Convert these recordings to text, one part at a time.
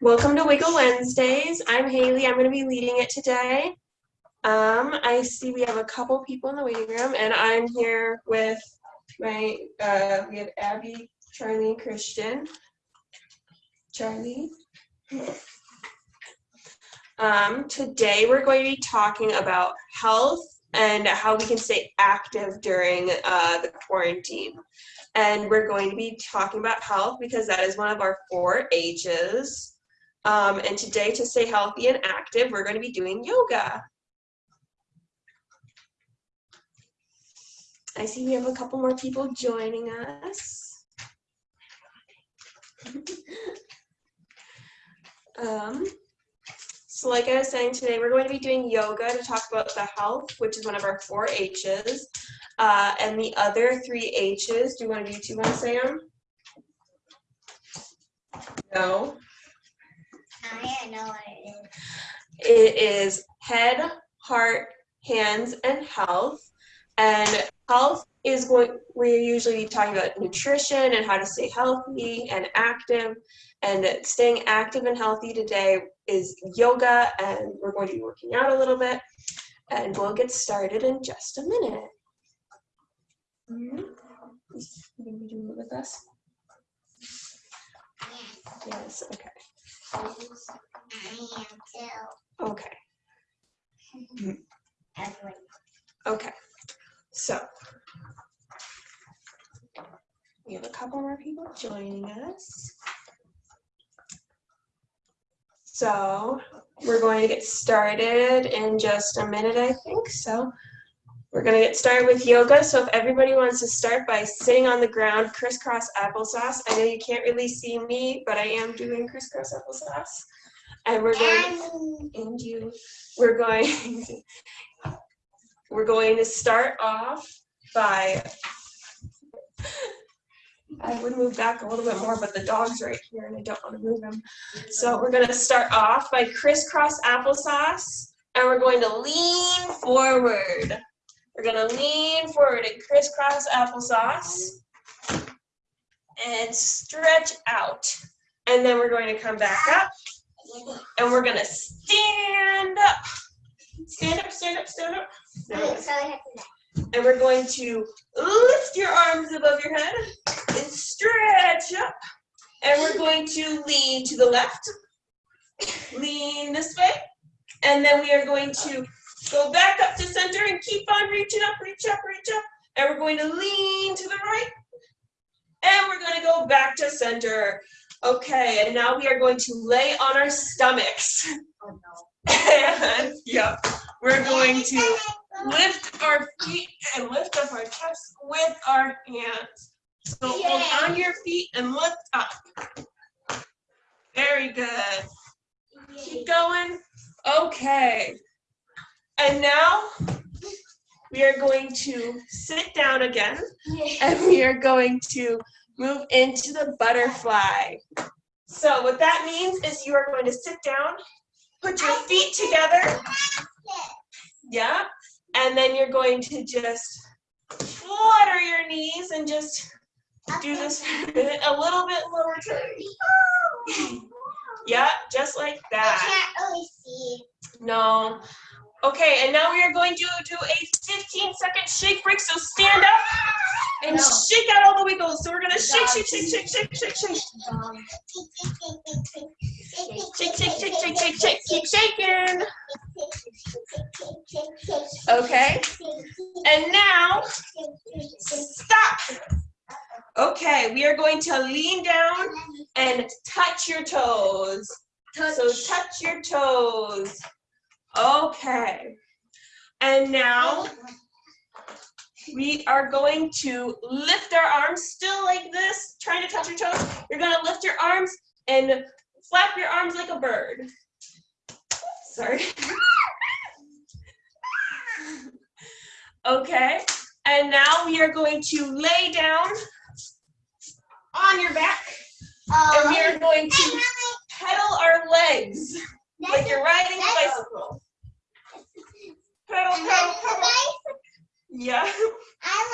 Welcome to Wiggle Wednesdays. I'm Haley. I'm going to be leading it today. Um, I see we have a couple people in the waiting room, and I'm here with my, uh, we have Abby, Charlie, and Christian. Charlie. Um, today we're going to be talking about health and how we can stay active during uh, the quarantine. And we're going to be talking about health because that is one of our four H's. Um, and today to stay healthy and active, we're going to be doing yoga. I see we have a couple more people joining us. um, so like I was saying today, we're going to be doing yoga to talk about the health, which is one of our four H's. Uh, and the other three H's, do one of you two want to say them? No. I know what it is. It is head, heart, hands, and health. And health is going, we're usually talking about nutrition and how to stay healthy and active. And staying active and healthy today is yoga, and we're going to be working out a little bit. And we'll get started in just a minute. You gonna be doing it with us? Yes, okay. I am too. Okay, Everyone. okay. So we have a couple more people joining us. So we're going to get started in just a minute, I think. So we're going to get started with yoga. So if everybody wants to start by sitting on the ground, crisscross applesauce. I know you can't really see me, but I am doing crisscross applesauce. And we're going, And you, we're going, we're going to start off by, I would move back a little bit more, but the dog's right here and I don't want to move him. So we're going to start off by crisscross applesauce and we're going to lean forward. We're to lean forward and crisscross applesauce and stretch out. And then we're going to come back up and we're going to stand up. Stand up, stand up, stand up. so so I have to And we're going to lift your arms above your head and stretch up. And we're going to lean to the left, lean this way. And then we are going to go back up to center and keep on reaching up, reach up, reach up. And we're going to lean to the right. And we're going to go back to center. Okay, and now we are going to lay on our stomachs. Oh no. And, yeah, we're going to lift our feet and lift up our chest with our hands. So hold on your feet and lift up. Very good. Keep going. Okay. And now we are going to sit down again and we are going to move into the butterfly. So what that means is you are going to sit down, put your feet together. Yeah. And then you're going to just flutter your knees and just do this a little bit lower turn. Yeah, just like that. I can't really see. No. Okay, and now we are going to do a 15 second shake break. So stand up and No. shake out all the wiggles. So we're gonna shake, shake, shake, shake, shake, shake, shake. Shake, shake, shake, shake, shake, shake. Keep shaking. Okay. And now, stop. Okay, we are going to lean down and touch your toes. So touch your toes. Okay. And now we are going to lift our arms still like this, trying to touch your toes. You're going to lift your arms and flap your arms like a bird. Sorry. Okay. And now we are going to lay down on your back and we are going to pedal our legs like you're riding a bicycle. Pedal, pedal, pedal. Yeah. I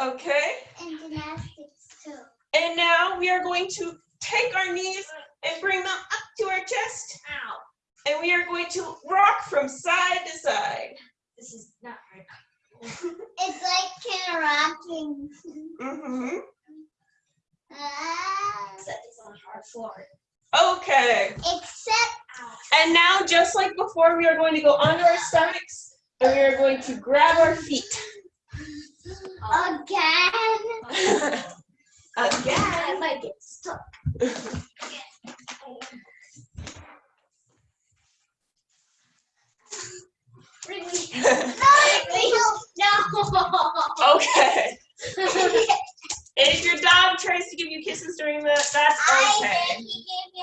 Okay. And gymnastics too. And now we are going to take our knees and bring them up to our chest. Ow. And we are going to rock from side to side. This is not right. It's like kind of rocking. hmm Ah. Except it's on hard floor. Okay. Except And now, just like before, we are going to go onto our stomachs and we are going to grab our feet. again. Again. I might get stuck. No. okay. If your dog tries to give you kisses during that, that's I okay. think he gave me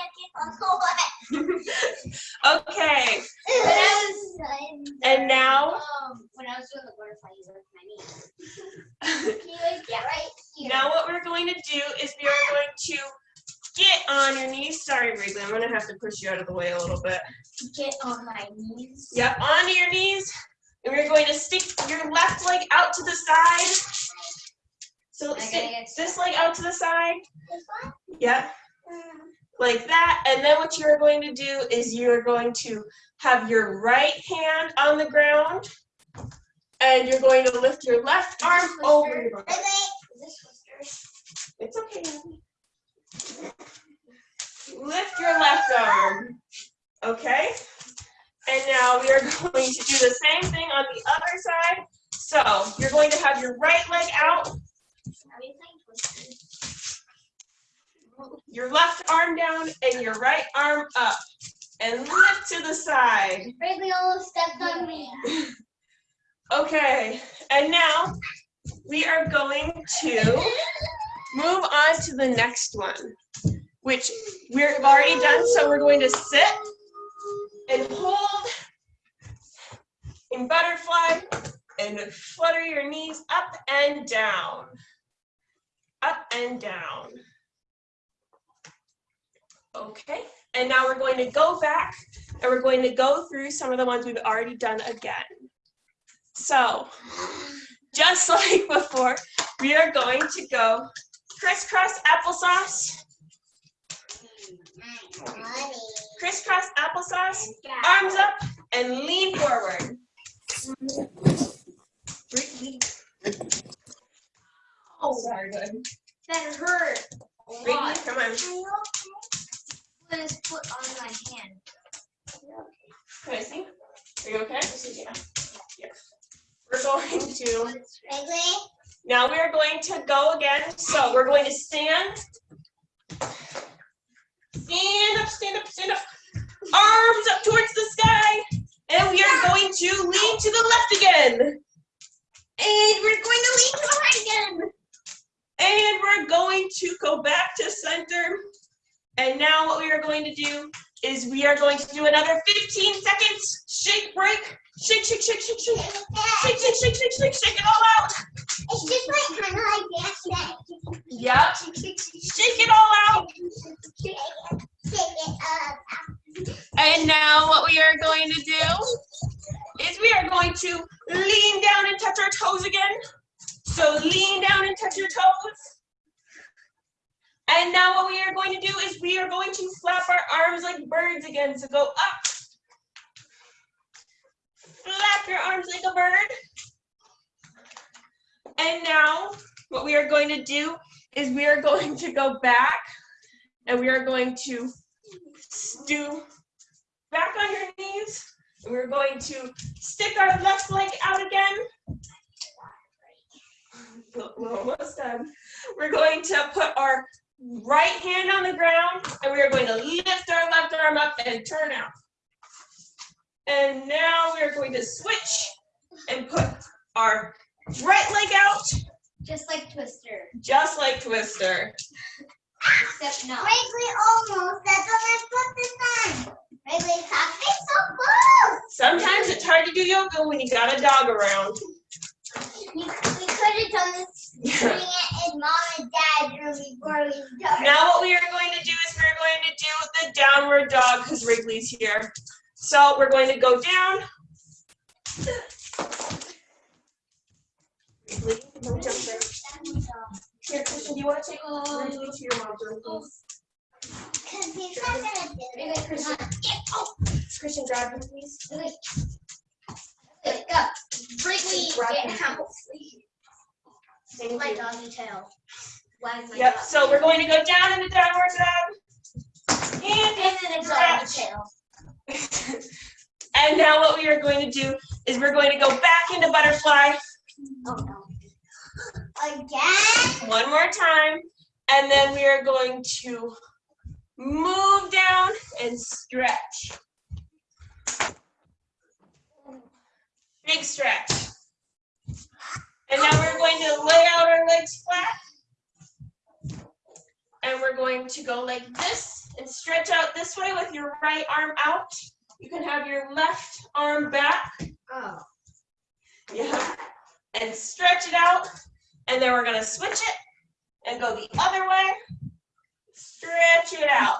a kiss on the Okay. Was And now, Um, when I was doing the butterfly, you worked my knee. he was yeah, right here. now what we're going to do is we are going to get on your knees. Sorry, Wrigley, I'm going to have to push you out of the way a little bit. Get on my knees. Yep, onto your knees. And we're going to stick your left leg out to the side. So stick this leg out to the side. This one? Yep, Mm. Like that. And then what you're going to do is you're going to have your right hand on the ground. And you're going to lift your left arm over your Wait, wait. Is this Twister? It's okay. Lift your left arm. Okay? And now we are going to do the same thing on the other side. So you're going to have your right leg out, Are we playing Twister? Your left arm down, and your right arm up. And lift to the side. Wrigley almost stepped on me. Okay. And now we are going to move on to the next one, which we've already done. So we're going to sit and hold in butterfly and flutter your knees up and down. Up and down. Okay, and now we're going to go back and we're going to go through some of the ones we've already done again. So, just like before, we are going to go crisscross applesauce, crisscross applesauce, arms up, and lean forward. Oh, sorry, good. That hurt. come on. Put his foot on my hand. Can I see? Are you okay? Yeah. Yeah. We're going to, now we are going to go again. So we're going to stand. Stand up, stand up, stand up. Arms up towards the sky. And we are going to lean to the left again. And we're going to lean to the right again. And we're going to go back to center. And now what we are going to do is we are going to do another 15 seconds. Shake, break, shake, shake, shake, shake, shake. Shake, shake, shake, shake, shake, shake it all out. It's just like kind of like dancing. Yep. Shake it all out. Shake it, shake it. And now what we are going to do is we are going to lean down and touch our toes again. So lean down and touch your toes. And now what we are going to do is we are going to flap our arms like birds again. So go up. Flap your arms like a bird. And now what we are going to do is we are going to go back and we are going to do back on your knees. And we're going to stick our left leg out again. We're almost done. We're going to put our right hand on the ground and we are going to lift our left arm up and turn out. And now we are going to switch and put our right leg out Just like Twister. just like Twister. Except not. Wrigley almost. That's what I put this time. Wrigley, something so close. Sometimes it's hard to do yoga when you got a dog around. We, we could have done this doing it in mom and dad's room before we started. Now what we are going to do is we're going to do the downward dog because Wrigley's here. So we're going to go down. Wrigley, don't jump there. Here, cushion, you want to take Ruby to your mom's room, please? Because he's not gonna do Maybe it. Christian. Oh, Christian, grab him, please. Go. Bring me Grab get him. out. Thank My you. doggy tail. Yep, so we're going to go down into downward dog. And And then stretch. tail. And now what we are going to do is we're going to go back into butterfly Oh no. Again? one more time. And then we are going to move down and stretch. Big stretch. And now we're going to lay out our legs flat. We're going to go like this and stretch out this way with your right arm out. You can have your left arm back. Oh. Yeah. And stretch it out. And then we're gonna switch it and go the other way. Stretch it out.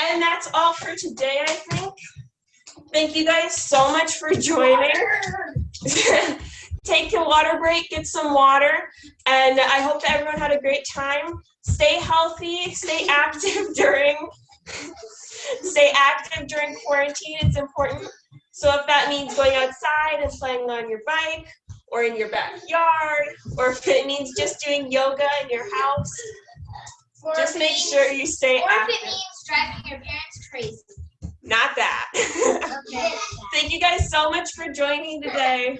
And that's all for today, I think. Thank you guys so much for joining. Take a water break, get some water, and I hope that everyone had a great time. Stay healthy, stay active during stay active during quarantine. It's important. So if that means going outside and playing on your bike or in your backyard, or if it means just doing yoga in your house, Or just make means- sure you stay Or if it active. means driving your parents crazy. Not that. Okay. Thank you guys so much for joining today.